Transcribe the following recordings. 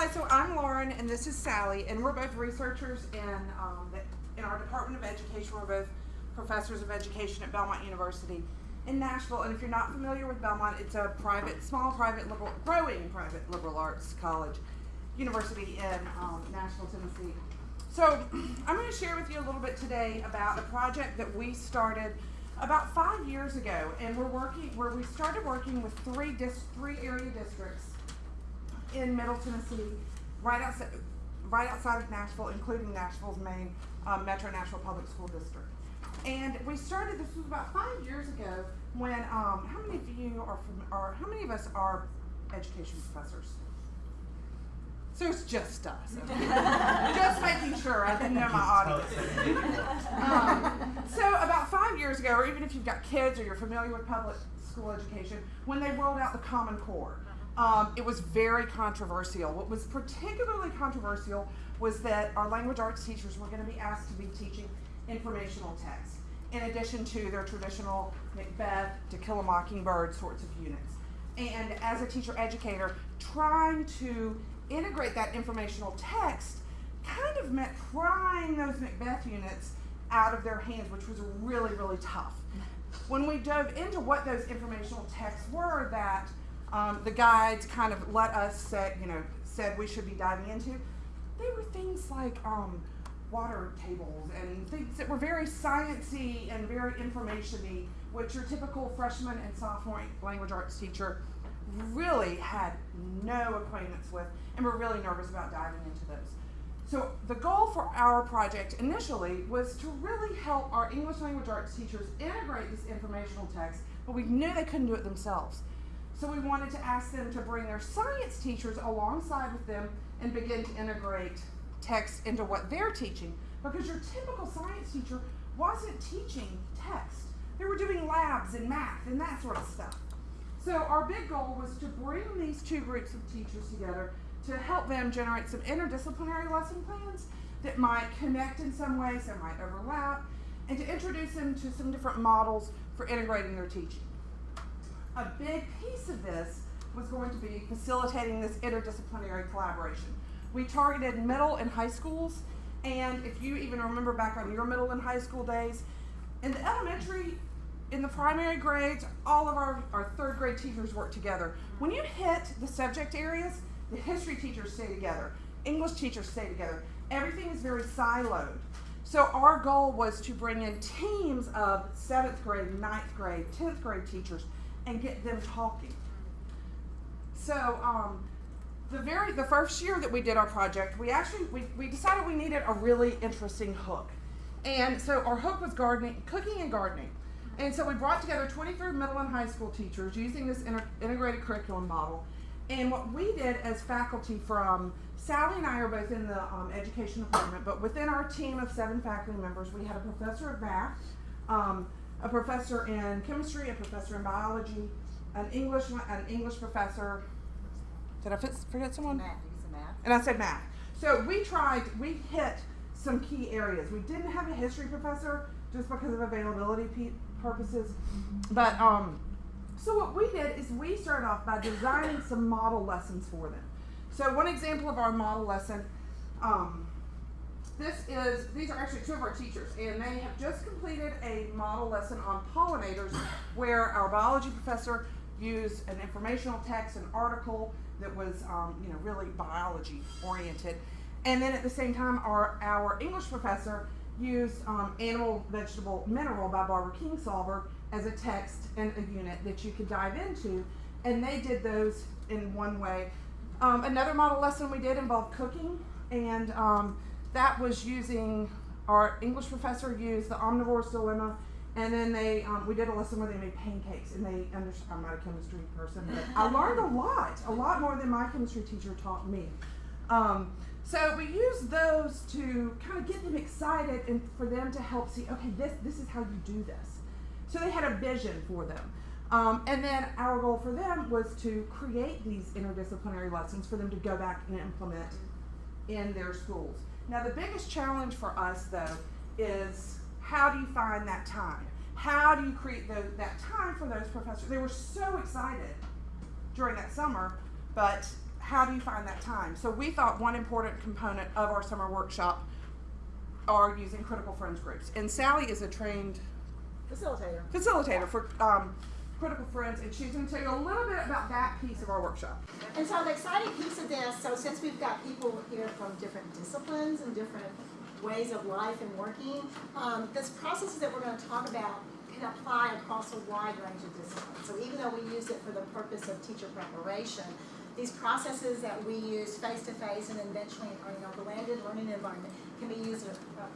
Hi, so I'm Lauren and this is Sally, and we're both researchers in, um, in our Department of Education. We're both professors of education at Belmont University in Nashville. And if you're not familiar with Belmont, it's a private, small private liberal, growing private liberal arts college, university in um, Nashville, Tennessee. So I'm going to share with you a little bit today about a project that we started about five years ago, and we're working where we started working with three dis- three area districts in Middle Tennessee, right outside, right outside of Nashville, including Nashville's main um, Metro Nashville Public School District. And we started. This was about five years ago. When um, how many of you are from, or how many of us are education professors? So it's just us. okay. just making sure. I didn't know my audience. Um, so about five years ago, or even if you've got kids or you're familiar with public school education, when they rolled out the Common Core, um, it was very controversial. What was particularly controversial was that our language arts teachers were going to be asked to be teaching informational text, in addition to their traditional Macbeth, To Kill a Mockingbird sorts of units. And as a teacher educator, trying to integrate that informational text kind of meant prying those Macbeth units out of their hands, which was really, really tough. When we dove into what those informational texts were that um, the guides kind of let us say, you know, said we should be diving into, they were things like um, water tables and things that were very sciencey and very informationy, which your typical freshman and sophomore language arts teacher really had no acquaintance with and were really nervous about diving into those. So the goal for our project initially was to really help our English language arts teachers integrate this informational text, but we knew they couldn't do it themselves. So we wanted to ask them to bring their science teachers alongside with them and begin to integrate text into what they're teaching. Because your typical science teacher wasn't teaching text. They were doing labs and math and that sort of stuff. So our big goal was to bring these two groups of teachers together to help them generate some interdisciplinary lesson plans that might connect in some ways, that might overlap, and to introduce them to some different models for integrating their teaching. A big piece of this was going to be facilitating this interdisciplinary collaboration. We targeted middle and high schools, and if you even remember back on your middle and high school days, in the elementary, in the primary grades, all of our, our third grade teachers work together. When you hit the subject areas, the history teachers stay together, English teachers stay together. Everything is very siloed. So our goal was to bring in teams of seventh grade, ninth grade, tenth grade teachers and get them talking. So um, the very the first year that we did our project, we actually we, we decided we needed a really interesting hook. And so our hook was gardening, cooking and gardening. And so we brought together 23 middle and high school teachers using this integrated curriculum model. And what we did as faculty from Sally and I are both in the um, education department, but within our team of seven faculty members, we had a professor of math, um, a professor in chemistry, a professor in biology, an English an English professor. Did I forget someone? Math. Math. And I said math. So we tried. We hit some key areas. We didn't have a history professor just because of availability purposes, but um, so what we did is we started off by designing some model lessons for them. So one example of our model lesson. Um, this is, these are actually two of our teachers, and they have just completed a model lesson on pollinators where our biology professor used an informational text, an article that was, um, you know, really biology oriented. And then at the same time, our, our English professor used um, Animal, Vegetable, Mineral by Barbara Kingsolver as a text and a unit that you could dive into. And they did those in one way. Um, another model lesson we did involved cooking, and um, that was using our English professor used the omnivore's dilemma, and then they um, we did a lesson where they made pancakes, and they understood. I'm not a chemistry person, but I learned a lot, a lot more than my chemistry teacher taught me. Um, so we used those to kind of get them excited and for them to help see, okay, this this is how you do this. So they had a vision for them. Um, and then our goal for them was to create these interdisciplinary lessons for them to go back and implement in their schools. Now, the biggest challenge for us, though, is how do you find that time? How do you create the, that time for those professors? They were so excited during that summer, but how do you find that time? So we thought one important component of our summer workshop are using critical friends groups. And Sally is a trained Facilitator. facilitator for um, critical friends, and she's going to tell you a little bit about that piece of our workshop. And so the exciting piece of this, so since we've got people here from different disciplines and different ways of life and working, um, this processes that we're going to talk about can apply across a wide range of disciplines. So even though we use it for the purpose of teacher preparation, these processes that we use face-to-face and eventually in the blended learning environment can be used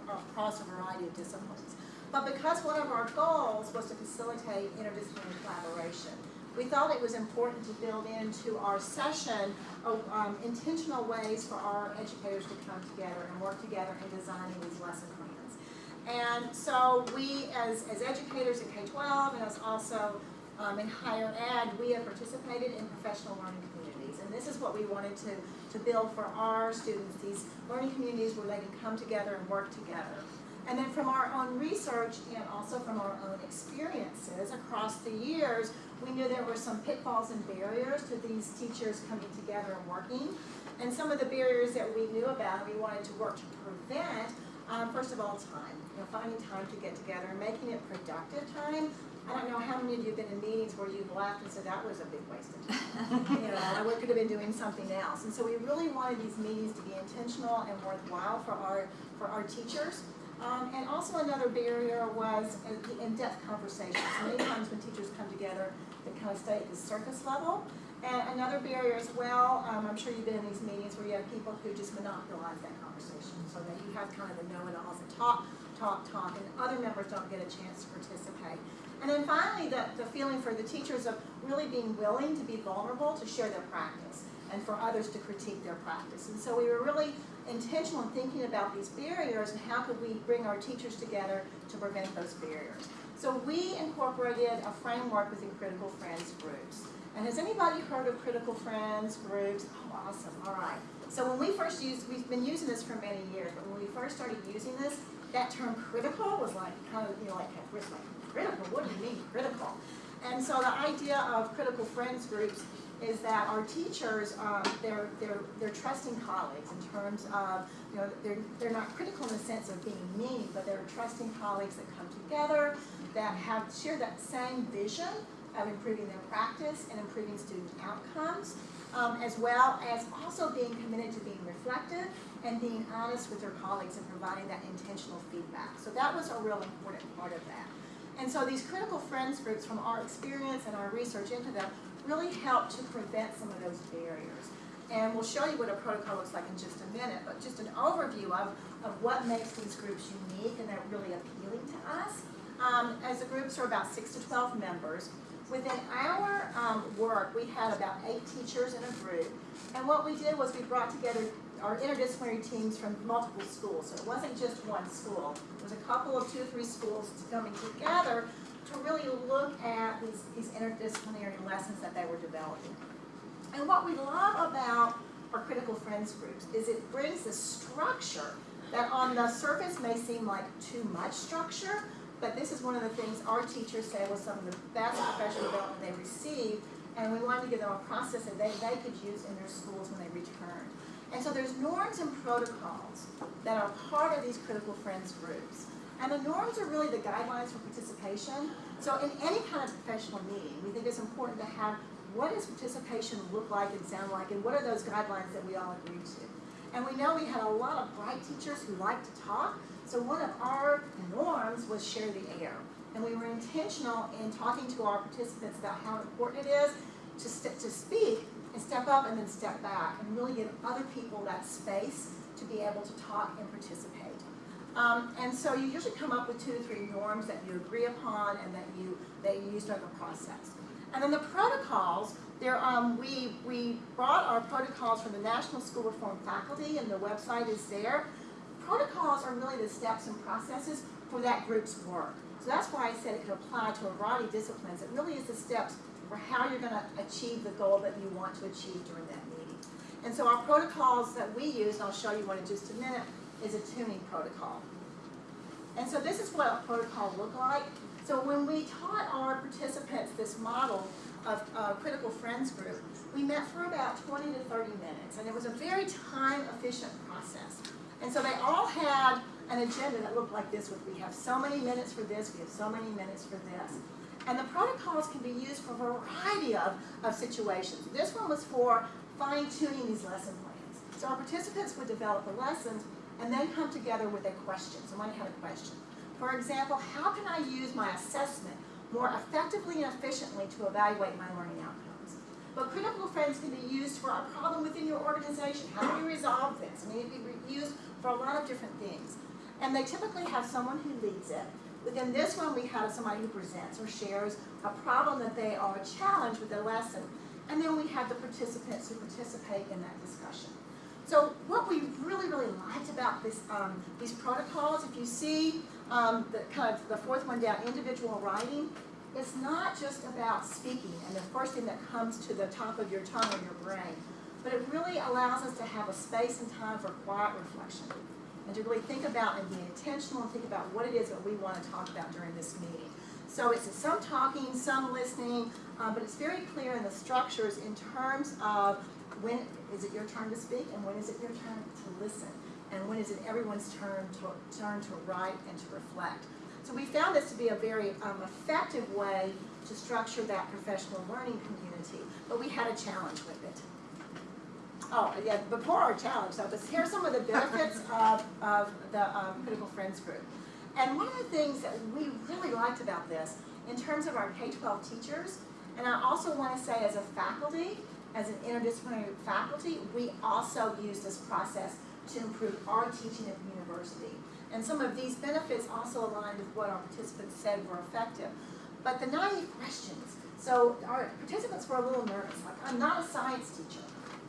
across a variety of disciplines. But because one of our goals was to facilitate interdisciplinary collaboration, we thought it was important to build into our session uh, um, intentional ways for our educators to come together and work together in designing these lesson plans. And so we, as, as educators in K-12 and as also um, in higher ed, we have participated in professional learning communities. And this is what we wanted to, to build for our students, these learning communities where they can come together and work together. And then from our own research and also from our own experiences across the years, we knew there were some pitfalls and barriers to these teachers coming together and working. And some of the barriers that we knew about we wanted to work to prevent, um, first of all, time. You know, finding time to get together and making it productive time. I don't know how many of you have been in meetings where you've laughed and said, that was a big waste of time. you know, I could have been doing something else. And so we really wanted these meetings to be intentional and worthwhile for our, for our teachers. Um, and also another barrier was the in-depth conversations. Many times when teachers come together, they kind of stay at the surface level. And another barrier as well, um, I'm sure you've been in these meetings where you have people who just monopolize that conversation. So that you have kind of the know-it-alls that talk, talk, talk, and other members don't get a chance to participate. And then finally, the, the feeling for the teachers of really being willing to be vulnerable to share their practice and for others to critique their practice. And so we were really intentional in thinking about these barriers and how could we bring our teachers together to prevent those barriers. So we incorporated a framework within Critical Friends groups. And has anybody heard of Critical Friends groups? Oh, awesome, all right. So when we first used, we've been using this for many years, but when we first started using this, that term critical was like, kind of, you know, like, like critical, what do you mean critical? And so the idea of Critical Friends groups is that our teachers, um, they're, they're, they're trusting colleagues in terms of, you know, they're, they're not critical in the sense of being mean, but they're trusting colleagues that come together, that have, share that same vision of improving their practice and improving student outcomes, um, as well as also being committed to being reflective and being honest with their colleagues and providing that intentional feedback. So that was a real important part of that. And so these critical friends groups, from our experience and our research into them, really help to prevent some of those barriers. And we'll show you what a protocol looks like in just a minute, but just an overview of, of what makes these groups unique and they're really appealing to us. Um, as the groups are about six to 12 members, within our um, work, we had about eight teachers in a group. And what we did was we brought together our interdisciplinary teams from multiple schools. So it wasn't just one school. It was a couple of two or three schools coming together to really look at these, these interdisciplinary lessons that they were developing. And what we love about our critical friends groups is it brings this structure that on the surface may seem like too much structure, but this is one of the things our teachers say was some of the best professional development they received, and we wanted to give them a process that they, they could use in their schools when they returned. And so there's norms and protocols that are part of these critical friends groups. And the norms are really the guidelines for participation. So in any kind of professional meeting, we think it's important to have what does participation look like and sound like, and what are those guidelines that we all agree to. And we know we had a lot of bright teachers who like to talk, so one of our norms was share the air. And we were intentional in talking to our participants about how important it is to, to speak and step up and then step back and really give other people that space to be able to talk and participate. Um, and so you usually come up with two to three norms that you agree upon and that you that you use during the process. And then the protocols, there um, we we brought our protocols from the National School Reform faculty, and the website is there. Protocols are really the steps and processes for that group's work. So that's why I said it could apply to a variety of disciplines. It really is the steps for how you're going to achieve the goal that you want to achieve during that meeting. And so our protocols that we use, and I'll show you one in just a minute, is a tuning protocol. And so this is what a protocol looked like. So when we taught our participants this model of critical friends group, we met for about twenty to thirty minutes, and it was a very time-efficient process. And so they all had an agenda that looked like this, with we have so many minutes for this, we have so many minutes for this. And the protocols can be used for a variety of, of situations. This one was for fine tuning these lesson plans. So our participants would develop the lessons and then come together with a question. Somebody had a question. For example, how can I use my assessment more effectively and efficiently to evaluate my learning outcomes? But critical friends can be used for a problem within your organization. How do we resolve this? Mean, it can be used for a lot of different things. And they typically have someone who leads it. Within this one, we have somebody who presents or shares a problem that they are challenged with their lesson. And then we have the participants who participate in that discussion. So what we really, really liked about this, um, these protocols, if you see um, the kind of the fourth one down, individual writing, it's not just about speaking and the first thing that comes to the top of your tongue or your brain, but it really allows us to have a space and time for quiet reflection and to really think about and be intentional and think about what it is that we want to talk about during this meeting. So it's some talking, some listening, um, but it's very clear in the structures in terms of when is it your turn to speak and when is it your turn to listen and when is it everyone's turn to turn to write and to reflect. So we found this to be a very um, effective way to structure that professional learning community, but we had a challenge with it. Oh, yeah, before our challenge, though, this, here's some of the benefits of, of the um, Critical Friends Group. And one of the things that we really liked about this, in terms of our K-12 teachers, and I also want to say as a faculty, as an interdisciplinary faculty, we also use this process to improve our teaching at the university. And some of these benefits also aligned with what our participants said were effective. But the naive questions, so our participants were a little nervous, like, I'm not a science teacher.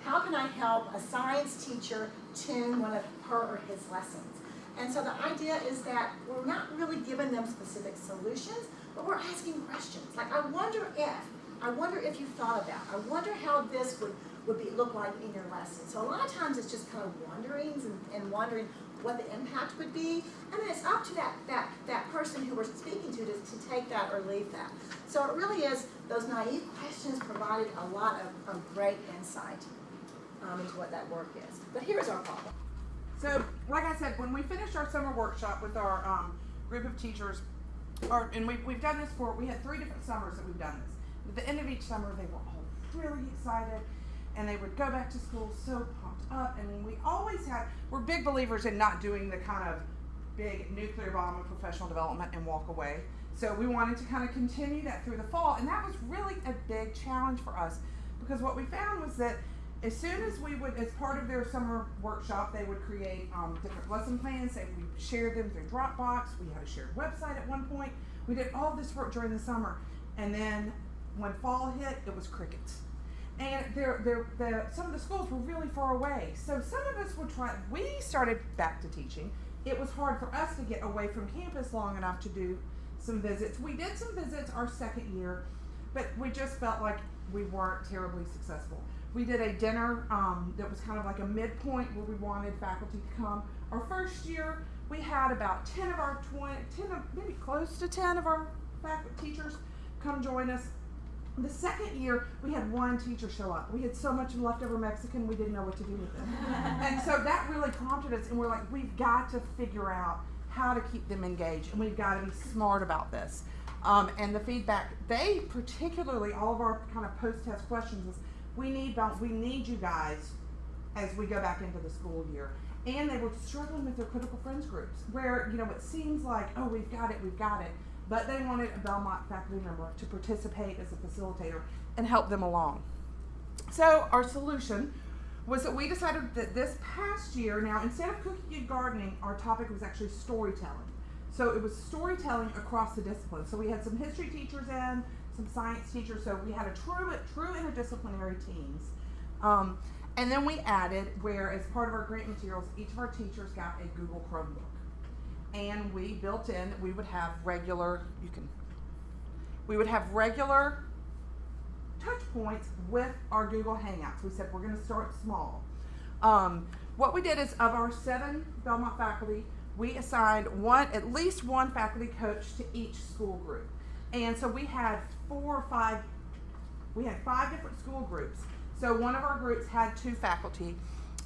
How can I help a science teacher tune one of her or his lessons? And so the idea is that we're not really giving them specific solutions, but we're asking questions. Like, I wonder if, I wonder if you thought about, I wonder how this would, would be, look like in your lesson. So a lot of times it's just kind of wonderings and, and wondering what the impact would be. And then it's up to that, that, that person who we're speaking to, to to take that or leave that. So it really is, those naive questions provided a lot of, of great insight um, into what that work is. But here's our problem. So, like I said, when we finished our summer workshop with our um, group of teachers, or and we've, we've done this for, we had three different summers that we've done this. At the end of each summer, they were all really excited, and they would go back to school so pumped up. And we always had, we're big believers in not doing the kind of big nuclear bomb of professional development and walk away. So we wanted to kind of continue that through the fall, and that was really a big challenge for us because what we found was that as soon as we would, as part of their summer workshop, they would create um, different lesson plans. They we shared them through Dropbox. We had a shared website at one point. We did all this work during the summer, and then when fall hit, it was crickets. And some of the schools were really far away. So some of us would try. We started back to teaching. It was hard for us to get away from campus long enough to do some visits. We did some visits our second year, but we just felt like we weren't terribly successful. We did a dinner um, that was kind of like a midpoint where we wanted faculty to come. Our first year, we had about 10 of our 20, 10 of, maybe close to 10 of our faculty teachers come join us. The second year, we had one teacher show up. We had so much leftover Mexican, we didn't know what to do with it. and so that really prompted us, and we're like, we've got to figure out how to keep them engaged, and we've got to be smart about this. Um, and the feedback, they particularly, all of our kind of post-test questions was, we need, we need you guys as we go back into the school year. And they were struggling with their critical friends groups, where you know it seems like, oh, we've got it, we've got it, but they wanted a Belmont faculty member to participate as a facilitator and help them along. So our solution was that we decided that this past year, now instead of cooking and gardening, our topic was actually storytelling. So it was storytelling across the disciplines. So we had some history teachers in, some science teachers. So we had a true, true interdisciplinary teams. Um, and then we added where, as part of our grant materials, each of our teachers got a Google Chromebook. And we built in that we would have regular, you can, we would have regular touch points with our Google Hangouts. We said we're going to start small. Um, what we did is of our seven Belmont faculty, we assigned one, at least one faculty coach to each school group. And so we had four or five, we had five different school groups So one of our groups had two faculty,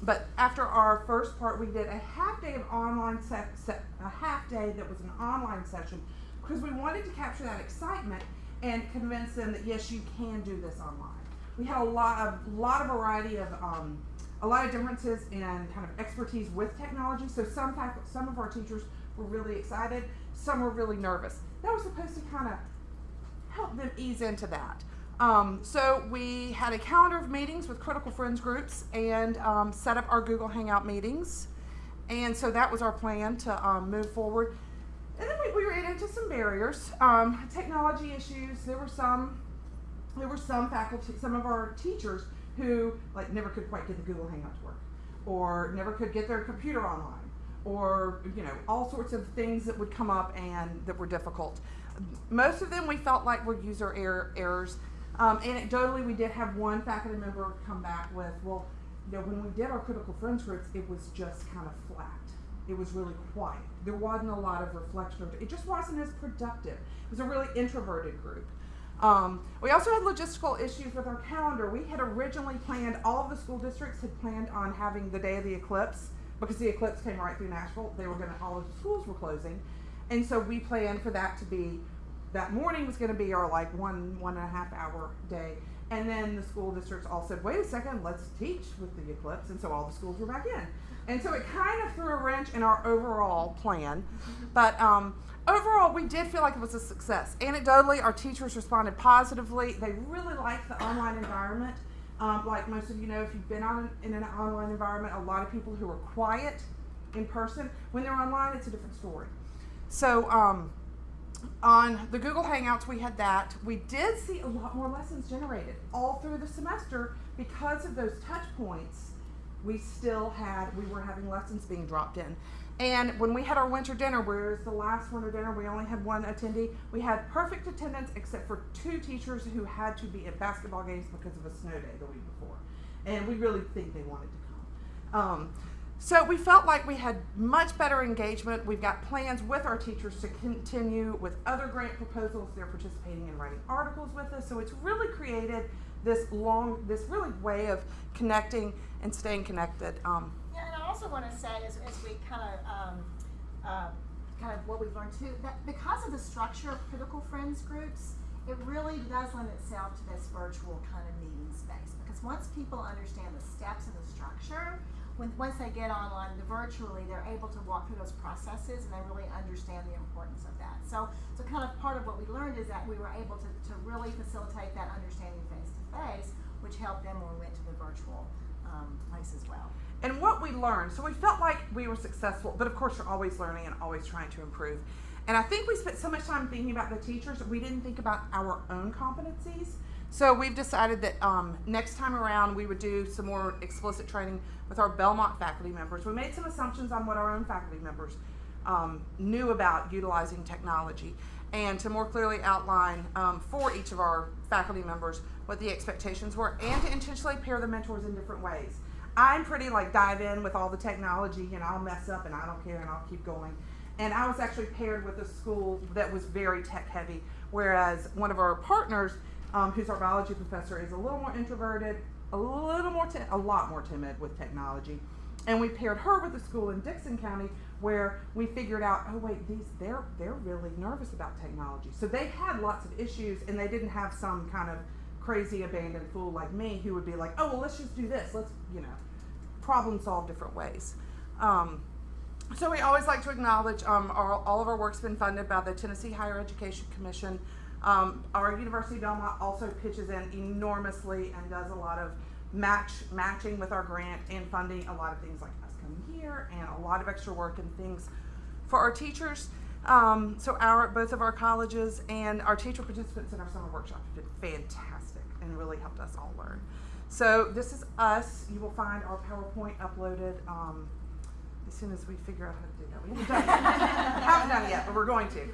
but after our first part, we did a half day of online se- se- a half day that was an online session because we wanted to capture that excitement and convince them that yes, you can do this online. We had a lot of lot of variety of um, a lot of differences in kind of expertise with technology. So some some of our teachers were really excited, some were really nervous. That was supposed to kind of help them ease into that. Um, so we had a calendar of meetings with critical friends groups and um, set up our Google Hangout meetings. And so that was our plan to um, move forward. And then we, we ran into some barriers, um, technology issues. There were some, there were some faculty, some of our teachers who like never could quite get the Google Hangout to work, or never could get their computer online, or you know all sorts of things that would come up and that were difficult. Most of them we felt like were user error, errors. Um, anecdotally, we did have one faculty member come back with, well, you know, when we did our critical friends groups, it was just kind of flat. It was really quiet. There wasn't a lot of reflection. It just wasn't as productive. It was a really introverted group. Um, we also had logistical issues with our calendar. We had originally planned, all of the school districts had planned on having the day of the eclipse because the eclipse came right through Nashville. They were going to, all of the schools were closing. And so we planned for that to be, that morning was going to be our like one, one and a half hour day. And then the school districts all said, wait a second, let's teach with the eclipse. And so all the schools were back in. And so it kind of threw a wrench in our overall plan. But um, overall, we did feel like it was a success. Anecdotally, our teachers responded positively. They really liked the online environment. Um, like most of you know, if you've been on in an online environment, a lot of people who are quiet in person, when they're online, it's a different story. So um, on the Google Hangouts, we had that. We did see a lot more lessons generated all through the semester because of those touch points. We still had, we were having lessons being dropped in. And when we had our winter dinner, whereas the last winter dinner we only had one attendee, we had perfect attendance except for two teachers who had to be at basketball games because of a snow day the week before. And we really think they wanted to come. Um, so we felt like we had much better engagement. We've got plans with our teachers to continue with other grant proposals. They're participating in writing articles with us. So it's really created this long, this really way of connecting and staying connected. Um, Yeah, and I also want to say, as, as we kind of, um, uh, kind of what we've learned too, that because of the structure of critical friends groups, it really does lend itself to this virtual kind of meeting space. Because once people understand the steps and the structure, when, once they get online virtually, they're able to walk through those processes and they really understand the importance of that. So, so kind of part of what we learned is that we were able to, to really facilitate that understanding face to face, which helped them when we went to the virtual um, place as well. and what we learned. So we felt like we were successful, but of course, you're always learning and always trying to improve. And I think we spent so much time thinking about the teachers we didn't think about our own competencies. So we've decided that um, next time around we would do some more explicit training with our Belmont faculty members. We made some assumptions on what our own faculty members um, knew about utilizing technology and to more clearly outline um, for each of our faculty members what the expectations were and to intentionally pair the mentors in different ways. I'm pretty like dive in with all the technology and I'll mess up and I don't care and I'll keep going. And I was actually paired with a school that was very tech heavy, whereas one of our partners, um, who's our biology professor, is a little more introverted, a little more, a lot more timid with technology. And we paired her with a school in Dickson County where we figured out, oh wait, these they're they're really nervous about technology. So they had lots of issues and they didn't have some kind of crazy abandoned fool like me who would be like, oh well, let's just do this. Let's you know, problem solve different ways. Um, so we always like to acknowledge um, our, all of our work's been funded by the Tennessee Higher Education Commission. Um, our University of Belmont also pitches in enormously and does a lot of match matching with our grant and funding a lot of things like us coming here and a lot of extra work and things for our teachers. Um, so our both of our colleges and our teacher participants in our summer workshop have been fantastic and really helped us all learn. So this is us. You will find our PowerPoint uploaded um, as soon as we figure out how to do that. We haven't done it. yet. haven't done it yet, but we're going to.